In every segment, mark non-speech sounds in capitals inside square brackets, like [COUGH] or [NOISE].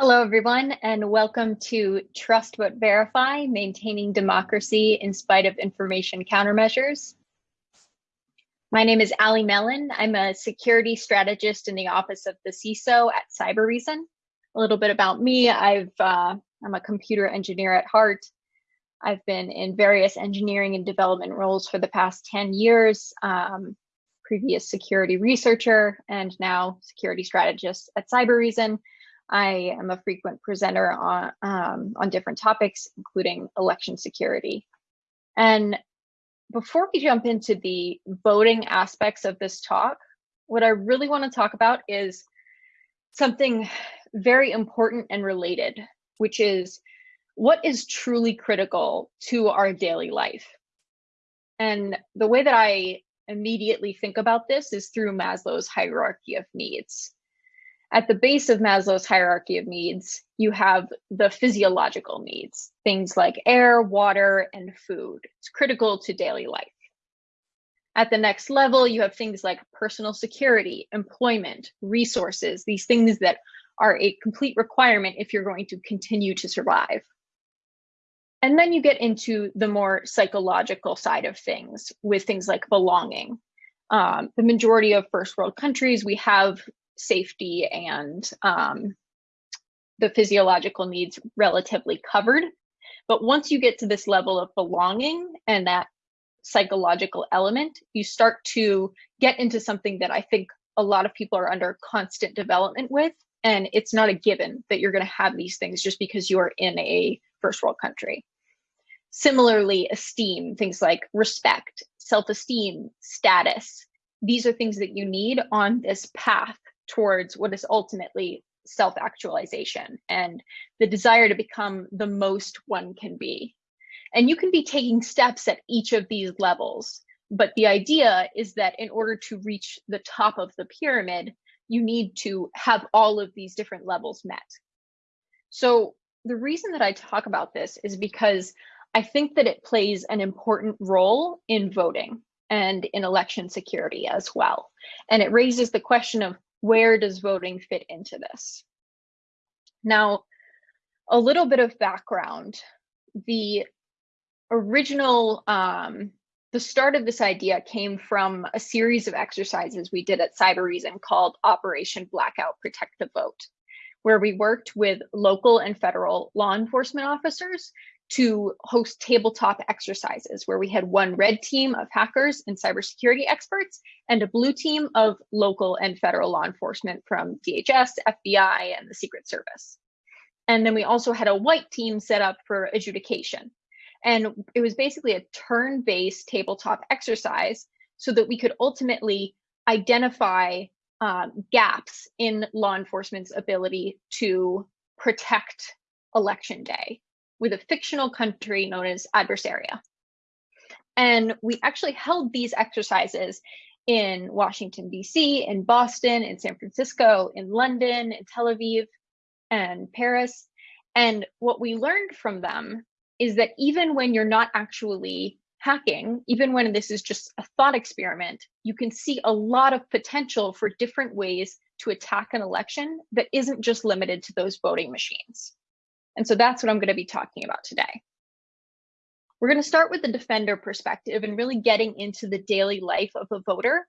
Hello, everyone, and welcome to Trust But Verify, Maintaining Democracy in Spite of Information Countermeasures. My name is Allie Mellen. I'm a security strategist in the office of the CISO at Cybereason. A little bit about me, I've, uh, I'm a computer engineer at heart. I've been in various engineering and development roles for the past 10 years, um, previous security researcher, and now security strategist at Cybereason I am a frequent presenter on, um, on different topics, including election security. And before we jump into the voting aspects of this talk, what I really want to talk about is something very important and related, which is what is truly critical to our daily life. And the way that I immediately think about this is through Maslow's hierarchy of needs at the base of Maslow's hierarchy of needs, you have the physiological needs, things like air, water, and food. It's critical to daily life. At the next level, you have things like personal security, employment, resources, these things that are a complete requirement if you're going to continue to survive. And then you get into the more psychological side of things with things like belonging. Um, the majority of first world countries, we have safety and um, the physiological needs relatively covered. But once you get to this level of belonging and that psychological element, you start to get into something that I think a lot of people are under constant development with. And it's not a given that you're going to have these things just because you're in a first world country. Similarly, esteem, things like respect, self esteem, status, these are things that you need on this path towards what is ultimately self actualization and the desire to become the most one can be. And you can be taking steps at each of these levels. But the idea is that in order to reach the top of the pyramid, you need to have all of these different levels met. So the reason that I talk about this is because I think that it plays an important role in voting and in election security as well. And it raises the question of where does voting fit into this? Now, a little bit of background. The original, um, the start of this idea came from a series of exercises we did at Cybereason called Operation Blackout Protect the Vote, where we worked with local and federal law enforcement officers to host tabletop exercises where we had one red team of hackers and cybersecurity experts and a blue team of local and federal law enforcement from DHS, FBI, and the Secret Service. And then we also had a white team set up for adjudication. And it was basically a turn based tabletop exercise so that we could ultimately identify um, gaps in law enforcement's ability to protect election day with a fictional country known as Adversaria. And we actually held these exercises in Washington, D.C., in Boston, in San Francisco, in London, in Tel Aviv, and Paris. And what we learned from them is that even when you're not actually hacking, even when this is just a thought experiment, you can see a lot of potential for different ways to attack an election that isn't just limited to those voting machines. And so that's what I'm going to be talking about today. We're going to start with the defender perspective and really getting into the daily life of a voter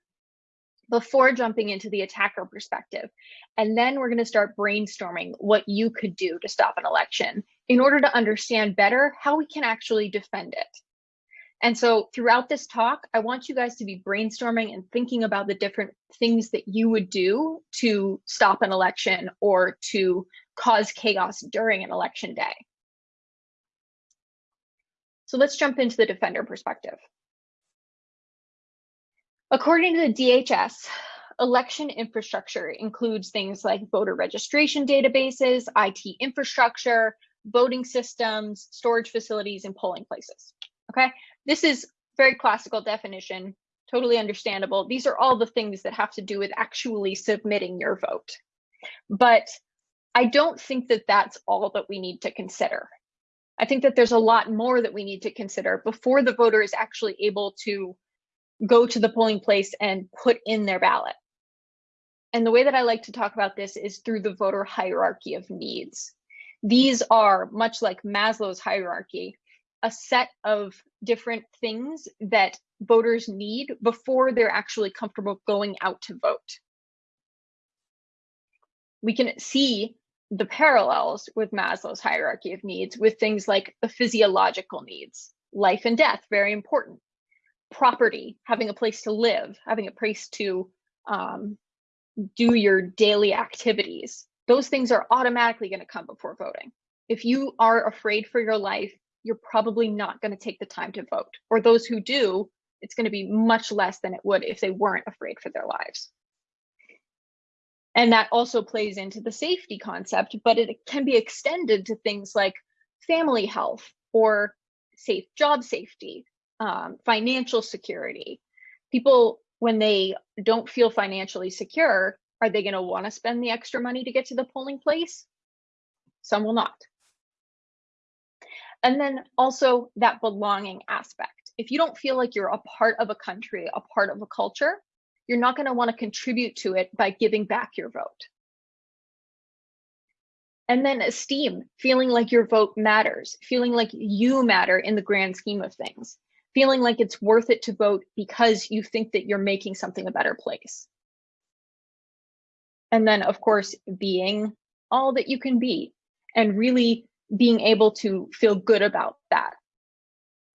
before jumping into the attacker perspective. And then we're going to start brainstorming what you could do to stop an election in order to understand better how we can actually defend it. And so throughout this talk, I want you guys to be brainstorming and thinking about the different things that you would do to stop an election or to cause chaos during an election day. So let's jump into the defender perspective. According to the DHS, election infrastructure includes things like voter registration databases, IT infrastructure, voting systems, storage facilities, and polling places. Okay, this is very classical definition, totally understandable. These are all the things that have to do with actually submitting your vote. But I don't think that that's all that we need to consider. I think that there's a lot more that we need to consider before the voter is actually able to go to the polling place and put in their ballot. And the way that I like to talk about this is through the voter hierarchy of needs. These are, much like Maslow's hierarchy, a set of different things that voters need before they're actually comfortable going out to vote. We can see the parallels with Maslow's hierarchy of needs with things like the physiological needs, life and death, very important, property, having a place to live, having a place to um, do your daily activities. Those things are automatically going to come before voting. If you are afraid for your life, you're probably not going to take the time to vote. Or those who do, it's going to be much less than it would if they weren't afraid for their lives. And that also plays into the safety concept, but it can be extended to things like family health or safe job safety, um, financial security. People, when they don't feel financially secure, are they going to want to spend the extra money to get to the polling place? Some will not. And then also that belonging aspect. If you don't feel like you're a part of a country, a part of a culture, you're not going to want to contribute to it by giving back your vote. And then esteem, feeling like your vote matters, feeling like you matter in the grand scheme of things, feeling like it's worth it to vote because you think that you're making something a better place. And then, of course, being all that you can be and really being able to feel good about that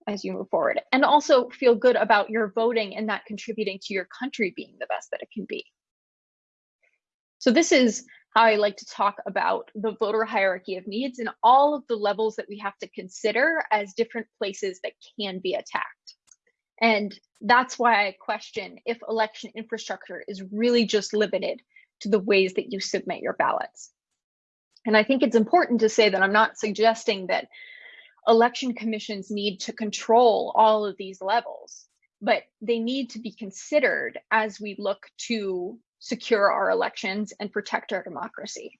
as you move forward and also feel good about your voting and that contributing to your country being the best that it can be. So this is how I like to talk about the voter hierarchy of needs and all of the levels that we have to consider as different places that can be attacked. And that's why I question if election infrastructure is really just limited to the ways that you submit your ballots. And I think it's important to say that I'm not suggesting that election commissions need to control all of these levels, but they need to be considered as we look to secure our elections and protect our democracy.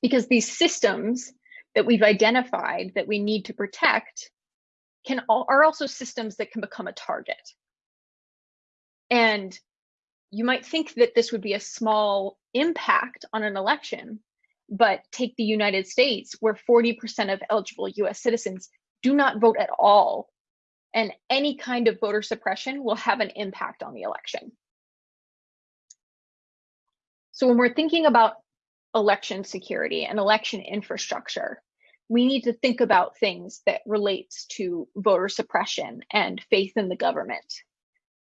Because these systems that we've identified that we need to protect can are also systems that can become a target. And you might think that this would be a small impact on an election, but take the United States, where 40% of eligible US citizens do not vote at all. And any kind of voter suppression will have an impact on the election. So when we're thinking about election security and election infrastructure, we need to think about things that relates to voter suppression and faith in the government.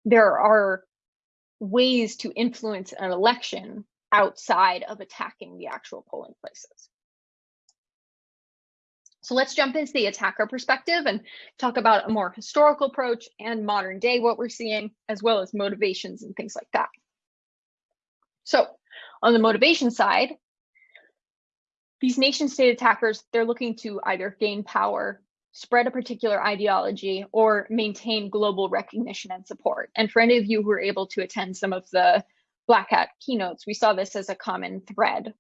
There are ways to influence an election outside of attacking the actual polling places. So let's jump into the attacker perspective and talk about a more historical approach and modern day what we're seeing, as well as motivations and things like that. So on the motivation side, these nation state attackers, they're looking to either gain power, spread a particular ideology, or maintain global recognition and support. And for any of you who are able to attend some of the Black Hat keynotes, we saw this as a common thread.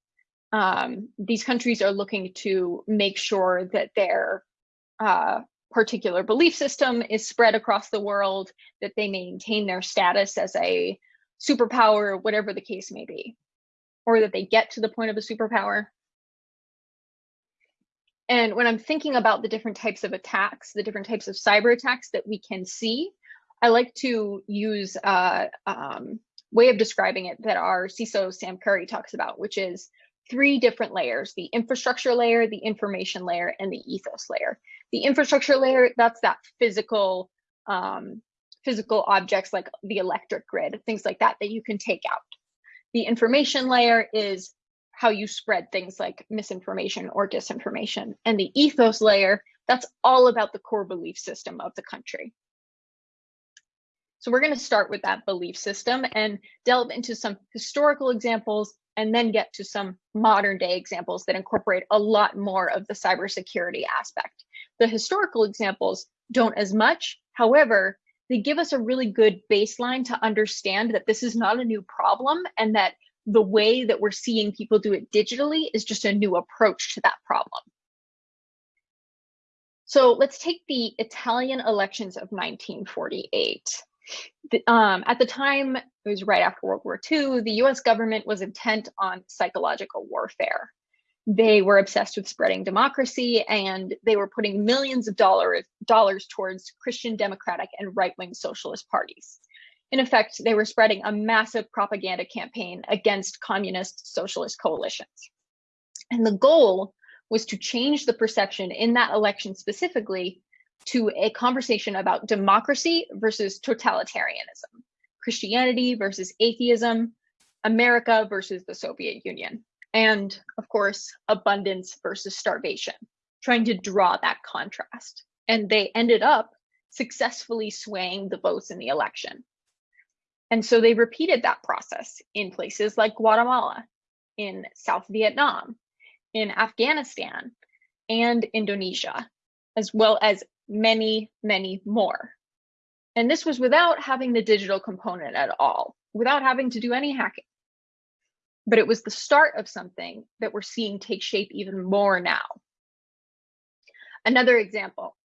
Um, these countries are looking to make sure that their uh, particular belief system is spread across the world, that they maintain their status as a superpower, whatever the case may be, or that they get to the point of a superpower. And when I'm thinking about the different types of attacks, the different types of cyber attacks that we can see, I like to use uh, um, way of describing it that our CISO Sam Curry talks about, which is three different layers, the infrastructure layer, the information layer, and the ethos layer. The infrastructure layer, that's that physical, um, physical objects like the electric grid, things like that, that you can take out. The information layer is how you spread things like misinformation or disinformation. And the ethos layer, that's all about the core belief system of the country. So we're going to start with that belief system and delve into some historical examples and then get to some modern day examples that incorporate a lot more of the cybersecurity aspect. The historical examples don't as much. However, they give us a really good baseline to understand that this is not a new problem and that the way that we're seeing people do it digitally is just a new approach to that problem. So let's take the Italian elections of 1948. The, um, at the time, it was right after World War II, the US government was intent on psychological warfare. They were obsessed with spreading democracy and they were putting millions of dollars, dollars towards Christian democratic and right wing socialist parties. In effect, they were spreading a massive propaganda campaign against communist socialist coalitions. And the goal was to change the perception in that election specifically to a conversation about democracy versus totalitarianism, Christianity versus atheism, America versus the Soviet Union, and of course, abundance versus starvation, trying to draw that contrast. And they ended up successfully swaying the votes in the election. And so they repeated that process in places like Guatemala, in South Vietnam, in Afghanistan, and Indonesia, as well as many, many more. And this was without having the digital component at all, without having to do any hacking. But it was the start of something that we're seeing take shape even more now. Another example,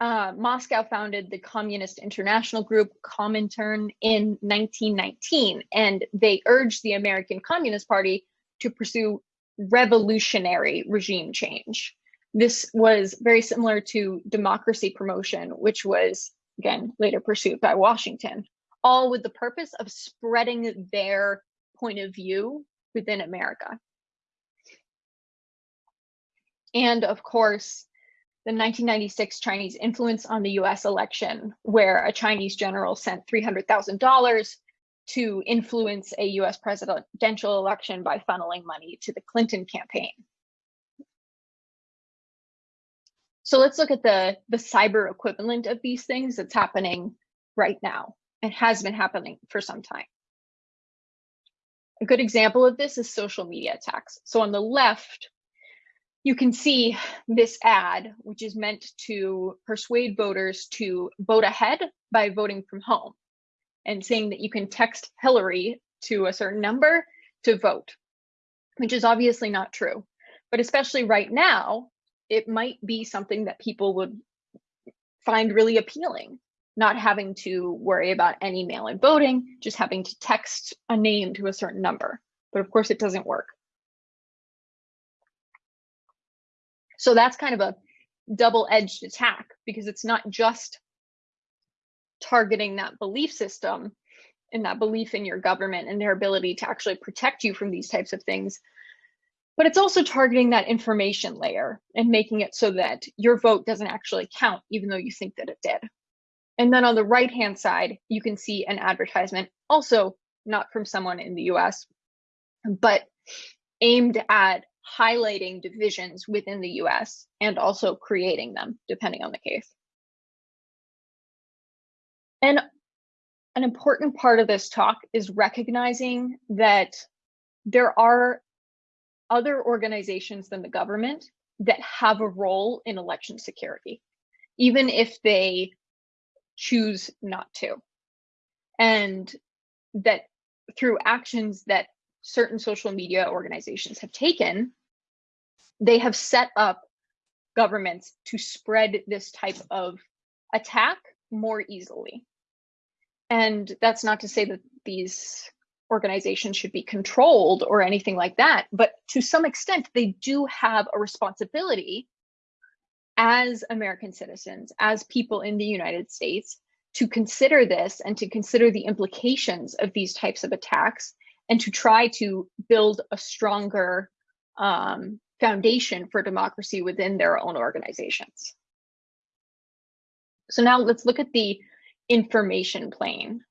uh, Moscow founded the Communist International Group, Comintern, in 1919, and they urged the American Communist Party to pursue revolutionary regime change. This was very similar to democracy promotion, which was, again, later pursued by Washington, all with the purpose of spreading their point of view within America. And of course, the 1996 Chinese influence on the US election, where a Chinese general sent $300,000 to influence a US presidential election by funneling money to the Clinton campaign. So let's look at the, the cyber equivalent of these things that's happening right now and has been happening for some time. A good example of this is social media attacks. So on the left, you can see this ad, which is meant to persuade voters to vote ahead by voting from home and saying that you can text Hillary to a certain number to vote, which is obviously not true. But especially right now, it might be something that people would find really appealing, not having to worry about any mail in voting, just having to text a name to a certain number. But of course, it doesn't work. So that's kind of a double edged attack because it's not just targeting that belief system and that belief in your government and their ability to actually protect you from these types of things. But it's also targeting that information layer and making it so that your vote doesn't actually count, even though you think that it did. And then on the right hand side, you can see an advertisement, also not from someone in the US, but aimed at highlighting divisions within the US and also creating them, depending on the case. And an important part of this talk is recognizing that there are other organizations than the government that have a role in election security, even if they choose not to. And that through actions that certain social media organizations have taken, they have set up governments to spread this type of attack more easily. And that's not to say that these organizations should be controlled or anything like that, but to some extent, they do have a responsibility as American citizens, as people in the United States, to consider this and to consider the implications of these types of attacks and to try to build a stronger um, foundation for democracy within their own organizations. So now let's look at the information plane.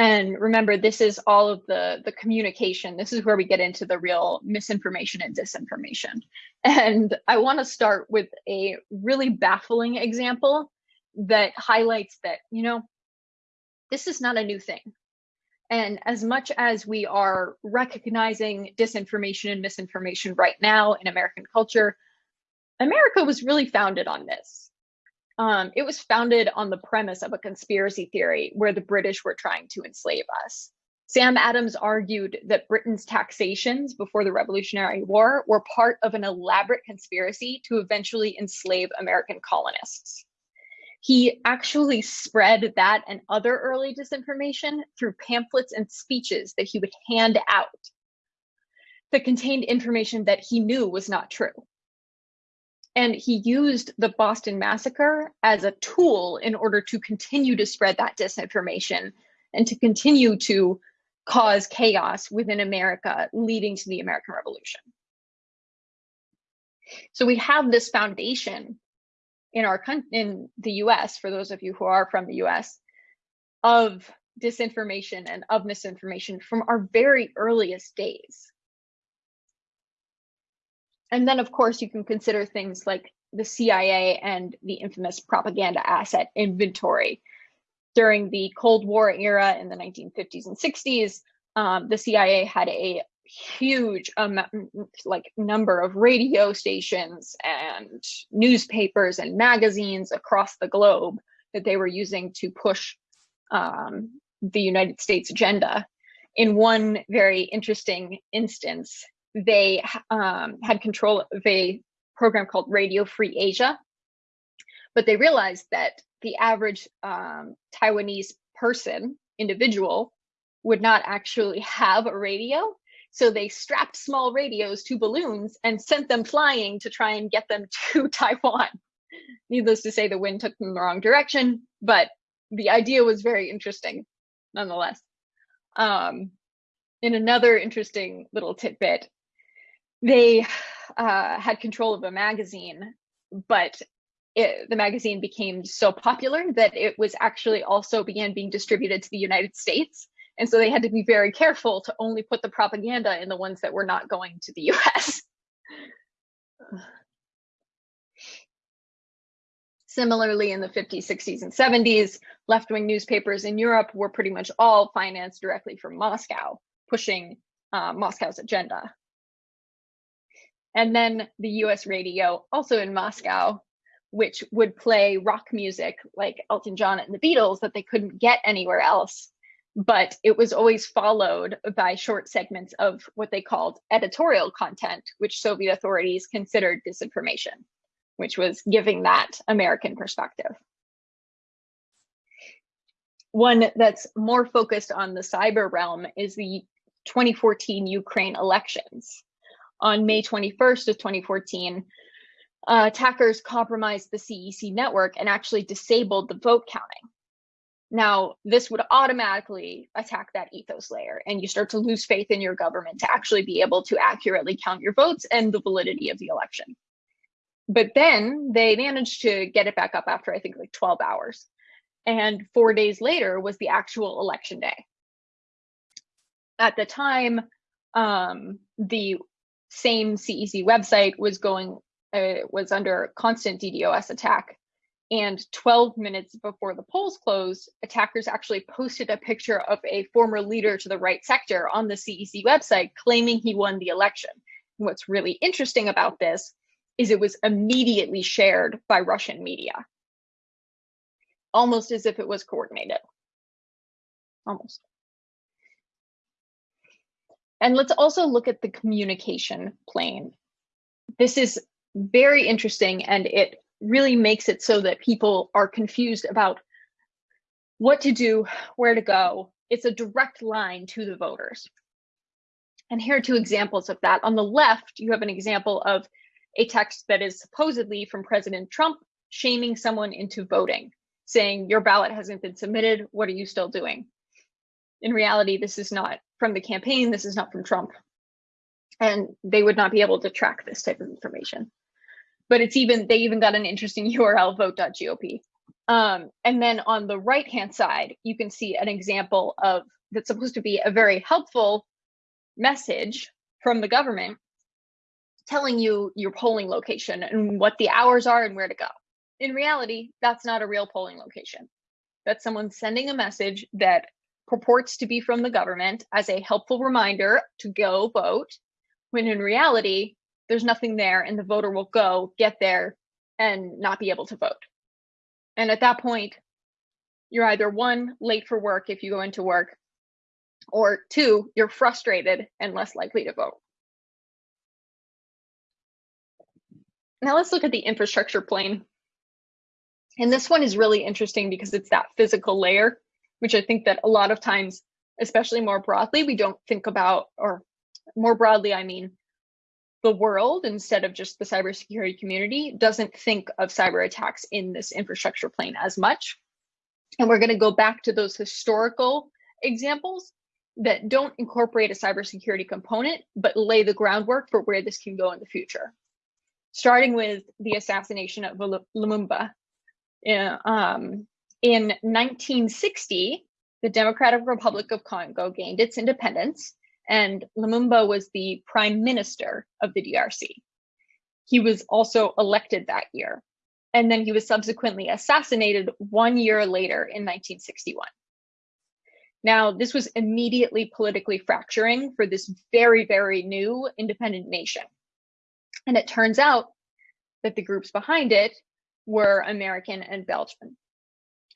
And remember, this is all of the, the communication. This is where we get into the real misinformation and disinformation. And I want to start with a really baffling example that highlights that, you know, this is not a new thing. And as much as we are recognizing disinformation and misinformation right now in American culture, America was really founded on this. Um, it was founded on the premise of a conspiracy theory where the British were trying to enslave us. Sam Adams argued that Britain's taxations before the Revolutionary War were part of an elaborate conspiracy to eventually enslave American colonists. He actually spread that and other early disinformation through pamphlets and speeches that he would hand out that contained information that he knew was not true. And he used the Boston Massacre as a tool in order to continue to spread that disinformation and to continue to cause chaos within America, leading to the American Revolution. So we have this foundation in our in the US, for those of you who are from the US, of disinformation and of misinformation from our very earliest days. And then, of course, you can consider things like the CIA and the infamous propaganda asset inventory. During the Cold War era in the 1950s and 60s, um, the CIA had a huge um, like number of radio stations and newspapers and magazines across the globe that they were using to push um, the United States agenda. In one very interesting instance, they um, had control of a program called Radio Free Asia, but they realized that the average um, Taiwanese person, individual, would not actually have a radio. So they strapped small radios to balloons and sent them flying to try and get them [LAUGHS] to Taiwan. Needless to say, the wind took them the wrong direction, but the idea was very interesting nonetheless. Um, in another interesting little tidbit, they uh, had control of a magazine, but it, the magazine became so popular that it was actually also began being distributed to the United States. And so they had to be very careful to only put the propaganda in the ones that were not going to the [LAUGHS] US. Similarly, in the 50s, 60s, and 70s, left wing newspapers in Europe were pretty much all financed directly from Moscow, pushing uh, Moscow's agenda. And then the US radio, also in Moscow, which would play rock music like Elton John and the Beatles that they couldn't get anywhere else but it was always followed by short segments of what they called editorial content, which Soviet authorities considered disinformation, which was giving that American perspective. One that's more focused on the cyber realm is the 2014 Ukraine elections. On May 21st of 2014, uh, attackers compromised the CEC network and actually disabled the vote counting. Now, this would automatically attack that ethos layer, and you start to lose faith in your government to actually be able to accurately count your votes and the validity of the election. But then they managed to get it back up after, I think, like 12 hours. And four days later was the actual election day. At the time, um, the same CEC website was going, uh, was under constant DDoS attack and 12 minutes before the polls closed, attackers actually posted a picture of a former leader to the right sector on the CEC website claiming he won the election. And what's really interesting about this is it was immediately shared by Russian media, almost as if it was coordinated. Almost. And let's also look at the communication plane. This is very interesting and it really makes it so that people are confused about what to do, where to go. It's a direct line to the voters. And here are two examples of that. On the left, you have an example of a text that is supposedly from President Trump shaming someone into voting, saying, Your ballot hasn't been submitted. What are you still doing? In reality, this is not from the campaign. This is not from Trump. And they would not be able to track this type of information but it's even they even got an interesting [LAUGHS] URL vote.gop. Um, and then on the right hand side, you can see an example of that's supposed to be a very helpful message from the government telling you your polling location and what the hours are and where to go. In reality, that's not a real polling location. That's someone sending a message that purports to be from the government as a helpful reminder to go vote, when in reality, there's nothing there and the voter will go get there and not be able to vote. And at that point, you're either one, late for work if you go into work, or two, you're frustrated and less likely to vote. Now let's look at the infrastructure plane. And this one is really interesting because it's that physical layer, which I think that a lot of times, especially more broadly, we don't think about, or more broadly, I mean, the world instead of just the cybersecurity community doesn't think of cyber attacks in this infrastructure plane as much. And we're going to go back to those historical examples that don't incorporate a cybersecurity component, but lay the groundwork for where this can go in the future. Starting with the assassination of Lumumba. Um, in 1960, the Democratic Republic of Congo gained its independence, and Lumumba was the prime minister of the DRC. He was also elected that year, and then he was subsequently assassinated one year later in 1961. Now, this was immediately politically fracturing for this very, very new independent nation. And it turns out that the groups behind it were American and Belgian.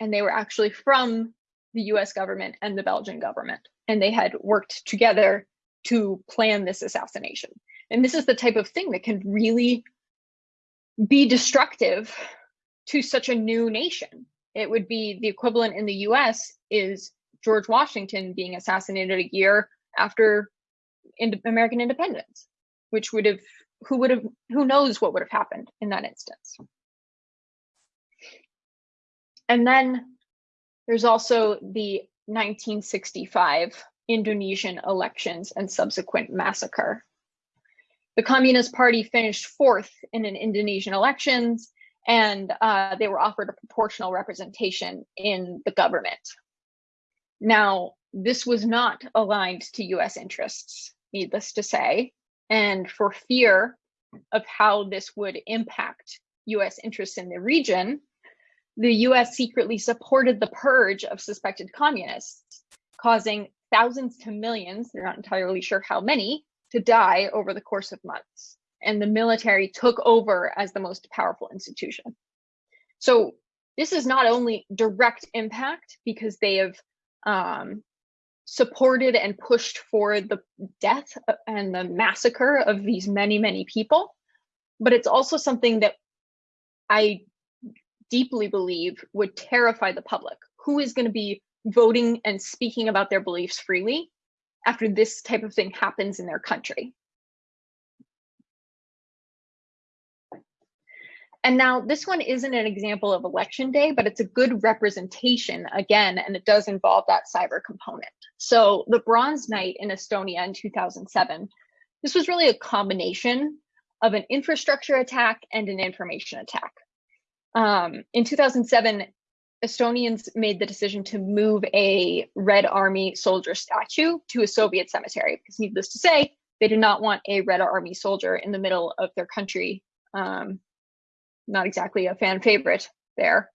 And they were actually from the US government and the Belgian government. And they had worked together to plan this assassination. And this is the type of thing that can really be destructive to such a new nation. It would be the equivalent in the US is George Washington being assassinated a year after in American independence, which would have, who would have, who knows what would have happened in that instance. And then there's also the 1965 Indonesian elections and subsequent massacre. The Communist Party finished fourth in an Indonesian elections, and uh, they were offered a proportional representation in the government. Now, this was not aligned to US interests, needless to say, and for fear of how this would impact US interests in the region, the US secretly supported the purge of suspected communists, causing thousands to millions, they're not entirely sure how many, to die over the course of months. And the military took over as the most powerful institution. So this is not only direct impact because they have um, supported and pushed for the death and the massacre of these many, many people, but it's also something that I deeply believe would terrify the public. Who is going to be voting and speaking about their beliefs freely after this type of thing happens in their country? And now this one isn't an example of election day, but it's a good representation again, and it does involve that cyber component. So the Bronze Night in Estonia in 2007, this was really a combination of an infrastructure attack and an information attack. Um, in 2007, Estonians made the decision to move a Red Army soldier statue to a Soviet cemetery because, needless to say, they did not want a Red Army soldier in the middle of their country. Um, not exactly a fan favorite there.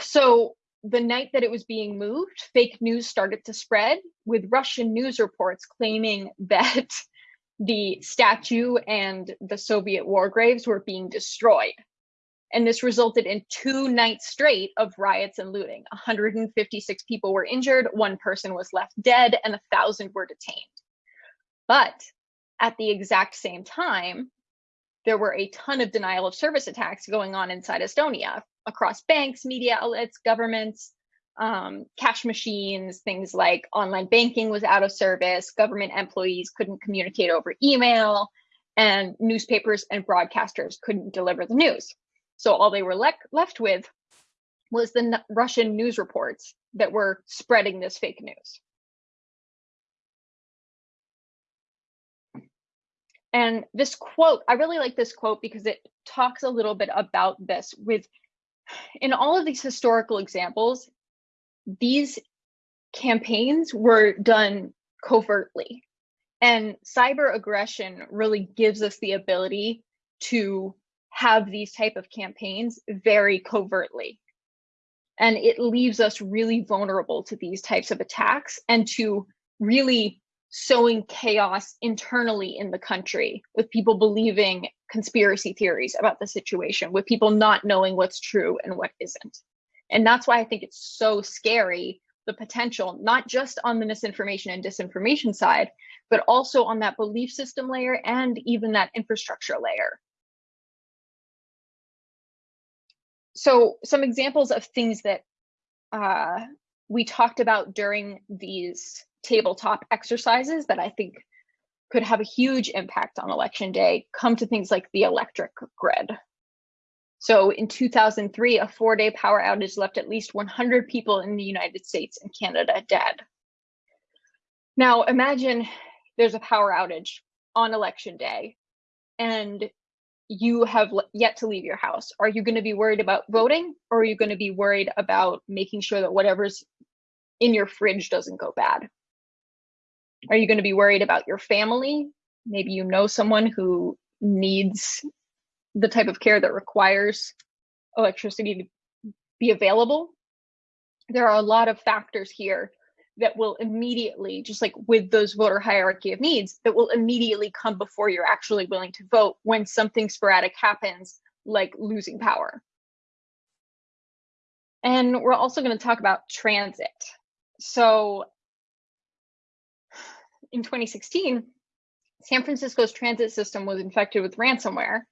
So the night that it was being moved, fake news started to spread with Russian news reports claiming [LAUGHS] that the statue and the Soviet war graves were being destroyed. And this resulted in two nights straight of riots and looting. 156 people were injured, one person was left dead, and a thousand were detained. But at the exact same time, there were a ton of denial of service attacks going on inside Estonia across banks, media outlets, governments, um, cash machines, things like online banking was out of service, government employees couldn't communicate over email, and newspapers and broadcasters couldn't deliver the news. So all they were le left with was the Russian news reports that were spreading this fake news. And this quote, I really like this quote because it talks a little bit about this with in all of these historical examples, these campaigns were done covertly. And cyber aggression really gives us the ability to have these type of campaigns very covertly. And it leaves us really vulnerable to these types of attacks and to really sowing chaos internally in the country with people believing conspiracy theories about the situation, with people not knowing what's true and what isn't. And that's why I think it's so scary the potential, not just on the misinformation and disinformation side, but also on that belief system layer and even that infrastructure layer. So some examples of things that uh, we talked about during these tabletop exercises that I think could have a huge impact on election day come to things like the electric grid. So in 2003, a four day power outage left at least 100 people in the United States and Canada dead. Now imagine there's a power outage on election day and you have yet to leave your house. Are you going to be worried about voting or are you going to be worried about making sure that whatever's in your fridge doesn't go bad? Are you going to be worried about your family? Maybe you know someone who needs the type of care that requires electricity to be available. There are a lot of factors here that will immediately, just like with those voter hierarchy of needs, that will immediately come before you're actually willing to vote when something sporadic happens, like losing power. And we're also going to talk about transit. So in 2016, San Francisco's transit system was infected with ransomware.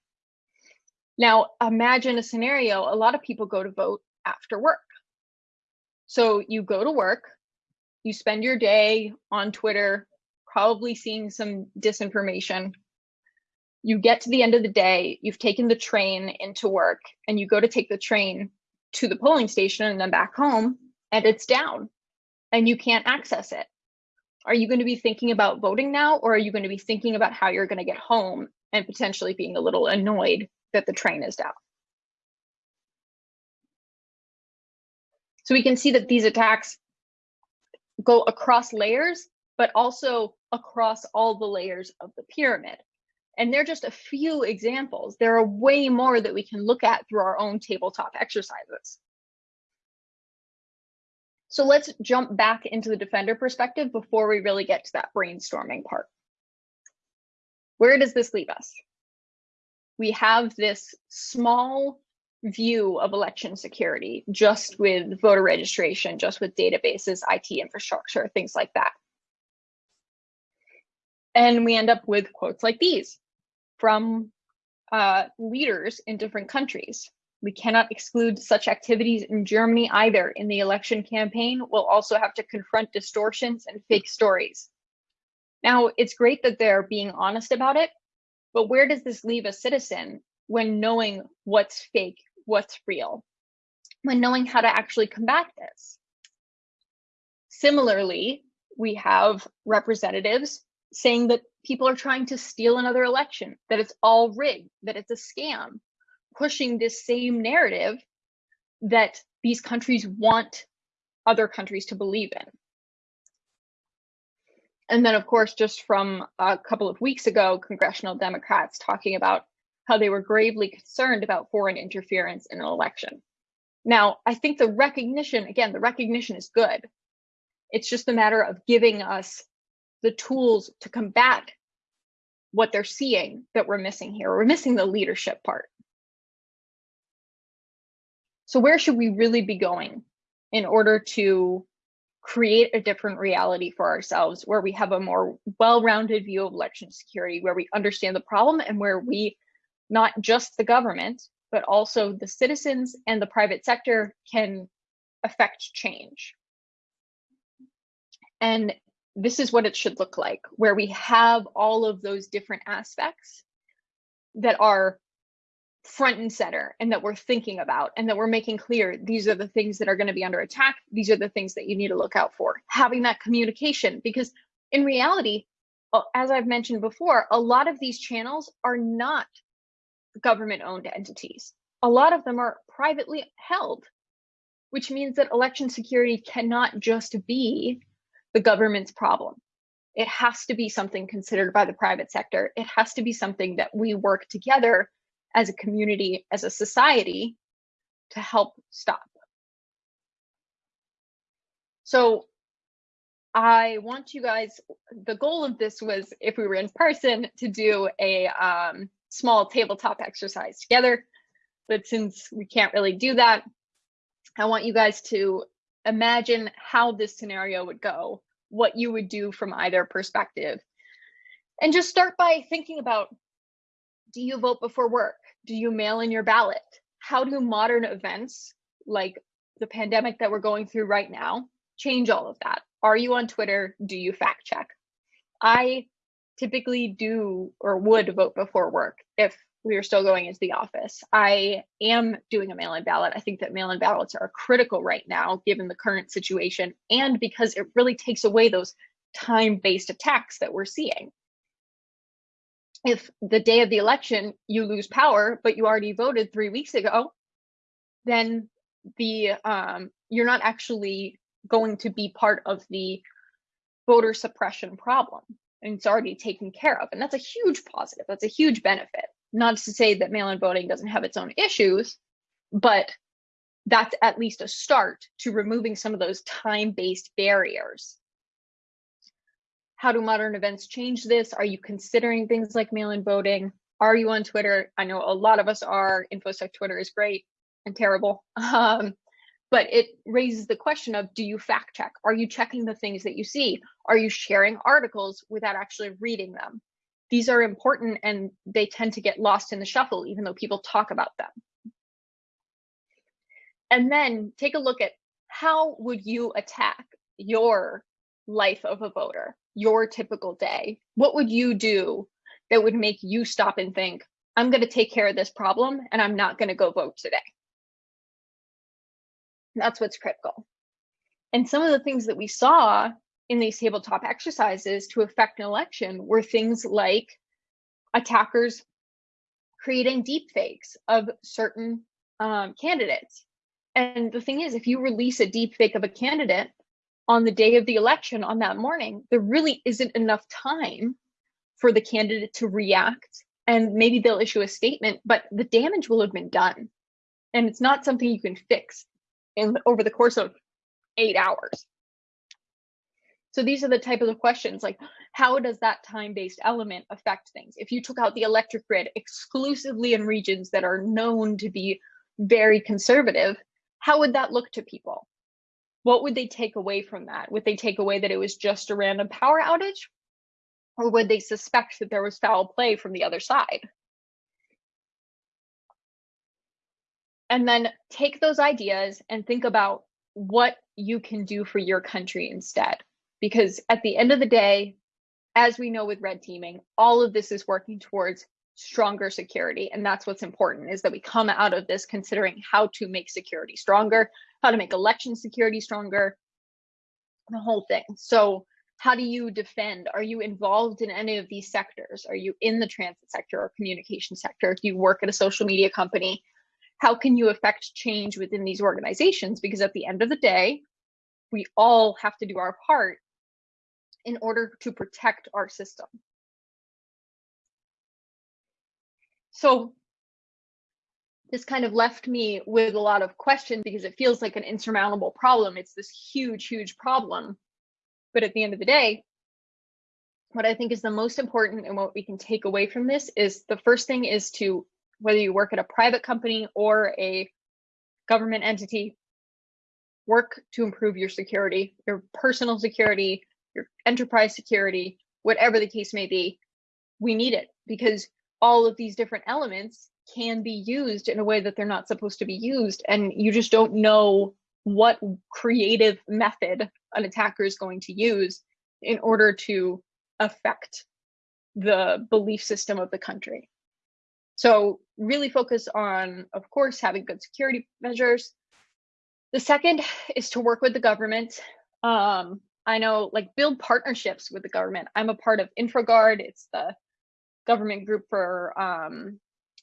Now, imagine a scenario a lot of people go to vote after work. So you go to work, you spend your day on Twitter, probably seeing some disinformation. You get to the end of the day, you've taken the train into work, and you go to take the train to the polling station and then back home, and it's down and you can't access it. Are you going to be thinking about voting now, or are you going to be thinking about how you're going to get home and potentially being a little annoyed that the train is down? So we can see that these attacks go across layers, but also across all the layers of the pyramid. And they're just a few examples. There are way more that we can look at through our own tabletop exercises. So let's jump back into the defender perspective before we really get to that brainstorming part. Where does this leave us? We have this small view of election security just with voter registration, just with databases, IT infrastructure, things like that. And we end up with quotes like these from uh, leaders in different countries. We cannot exclude such activities in Germany either. In the election campaign, we'll also have to confront distortions and fake stories. Now, it's great that they're being honest about it, but where does this leave a citizen when knowing what's fake what's real when knowing how to actually combat this. Similarly, we have representatives saying that people are trying to steal another election, that it's all rigged, that it's a scam, pushing this same narrative that these countries want other countries to believe in. And then, of course, just from a couple of weeks ago, congressional Democrats talking about how they were gravely concerned about foreign interference in an election. Now, I think the recognition, again, the recognition is good. It's just a matter of giving us the tools to combat what they're seeing that we're missing here. We're missing the leadership part. So, where should we really be going in order to create a different reality for ourselves where we have a more well rounded view of election security, where we understand the problem and where we not just the government, but also the citizens and the private sector can affect change. And this is what it should look like, where we have all of those different aspects that are front and center and that we're thinking about and that we're making clear these are the things that are going to be under attack. These are the things that you need to look out for. Having that communication, because in reality, uh, as I've mentioned before, a lot of these channels are not government owned entities. A lot of them are privately held, which means that election security cannot just be the government's problem. It has to be something considered by the private sector. It has to be something that we work together as a community, as a society to help stop. So I want you guys, the goal of this was if we were in person to do a um, small tabletop exercise together. But since we can't really do that, I want you guys to imagine how this scenario would go, what you would do from either perspective. And just start by thinking about do you vote before work? Do you mail in your ballot? how do modern events like the pandemic that we're going through right now change all of that? Are you on Twitter? Do you fact check? I typically do or would vote before work if we are still going into the office. I am doing a mail in ballot. I think that mail in ballots are critical right now, given the current situation, and because it really takes away those time based attacks that we're seeing. If the day of the election you lose power, but you already voted three weeks ago, then the um, you're not actually going to be part of the voter suppression problem and it's already taken care of. And that's a huge positive. That's a huge benefit. Not to say that mail-in voting doesn't have its own issues but that's at least a start to removing some of those time-based barriers. How do modern events change this? Are you considering things like mail-in voting? Are you on twitter? I know a lot of us are. Infosec twitter is great and terrible. [LAUGHS] Um, but it raises the question of do you fact check? Are you checking the things that you see? Are you sharing articles without actually reading them? These are important and they tend to get lost in the shuffle even though people talk about them. And then take a look at how would you attack your life of a voter your typical day? What would you do that would make you stop and think i'm going to take care of this problem and i'm not going to go vote today that's what's critical. And some of the things that we saw in these tabletop exercises to affect an election were things like attackers creating deep fakes of certain um, candidates. And the thing is, if you release a deep fake of a candidate on the day of the election on that morning, there really isn't enough time for the candidate to react. And maybe they'll issue a statement, but the damage will have been done. And it's not something you can fix in over the course of eight hours. So these are the type of questions like how does that time-based element affect things? If you took out the electric grid exclusively in regions that are known to be very conservative, how would that look to people? What would they take away from that? Would they take away that it was just a random power outage? Or would they suspect that there was foul play from the other side? And then take those ideas and think about what you can do for your country instead. Because at the end of the day, as we know with red teaming, all of this is working towards stronger security. And that's what's important is that we come out of this considering how to make security stronger, how to make election security stronger, the whole thing. So how do you defend? Are you involved in any of these sectors? Are you in the transit sector or communication sector? Do you work at a social media company? How can you affect change within these organizations? Because at the end of the day, we all have to do our part in order to protect our system. So this kind of left me with a lot of questions because it feels like an insurmountable problem. It's this huge, huge problem. But at the end of the day, what I think is the most important and what we can take away from this is the first thing is to whether you work at a private company or a government entity, work to improve your security, your personal security, your enterprise security, whatever the case may be. We need it because all of these different elements can be used in a way that they're not supposed to be used. And you just don't know what creative method an attacker is going to use in order to affect the belief system of the country. So really focus on, of course, having good security measures. The second is to work with the government. Um, I know, like, build partnerships with the government. I'm a part of InfraGard. It's the government group for um,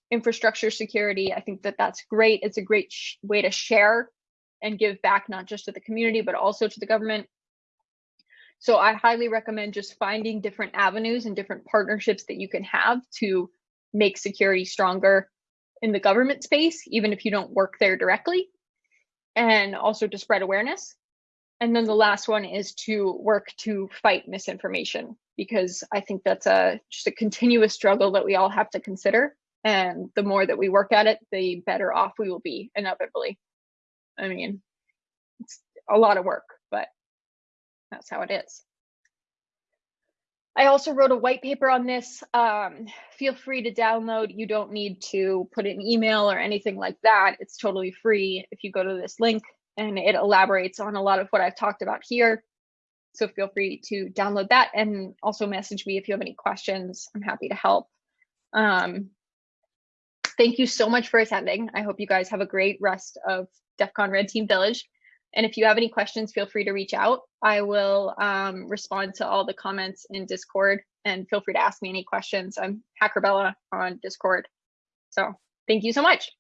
infrastructure security. I think that that's great. It's a great way to share and give back, not just to the community, but also to the government. So I highly recommend just finding different avenues and different partnerships that you can have to make security stronger in the government space, even if you don't work there directly, and also to spread awareness. And then the last one is to work to fight misinformation, because I think that's a just a continuous struggle that we all have to consider. And the more that we work at it, the better off we will be inevitably. I mean, it's a lot of work, but that's how it is. I also wrote a white paper on this. Um, feel free to download. You don't need to put an email or anything like that. It's totally free if you go to this link and it elaborates on a lot of what I've talked about here. So feel free to download that and also message me if you have any questions. I'm happy to help. Um, thank you so much for attending. I hope you guys have a great rest of DEF CON Red Team Village. And if you have any questions, feel free to reach out. I will um, respond to all the comments in Discord and feel free to ask me any questions. I'm HackerBella on Discord. So thank you so much.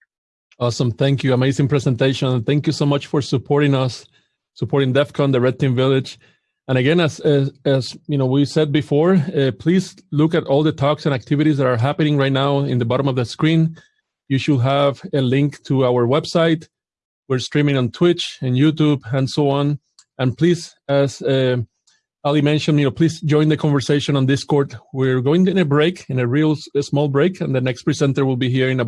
Awesome. Thank you. Amazing presentation. Thank you so much for supporting us, supporting DEF CON, the Red Team Village. And again, as, as, as you know, we said before, uh, please look at all the talks and activities that are happening right now in the bottom of the screen. You should have a link to our website. We're streaming on Twitch and YouTube and so on. And please, as uh, Allie mentioned, you know, please join the conversation on Discord. We're going in a break, in a real a small break, and the next presenter will be here in about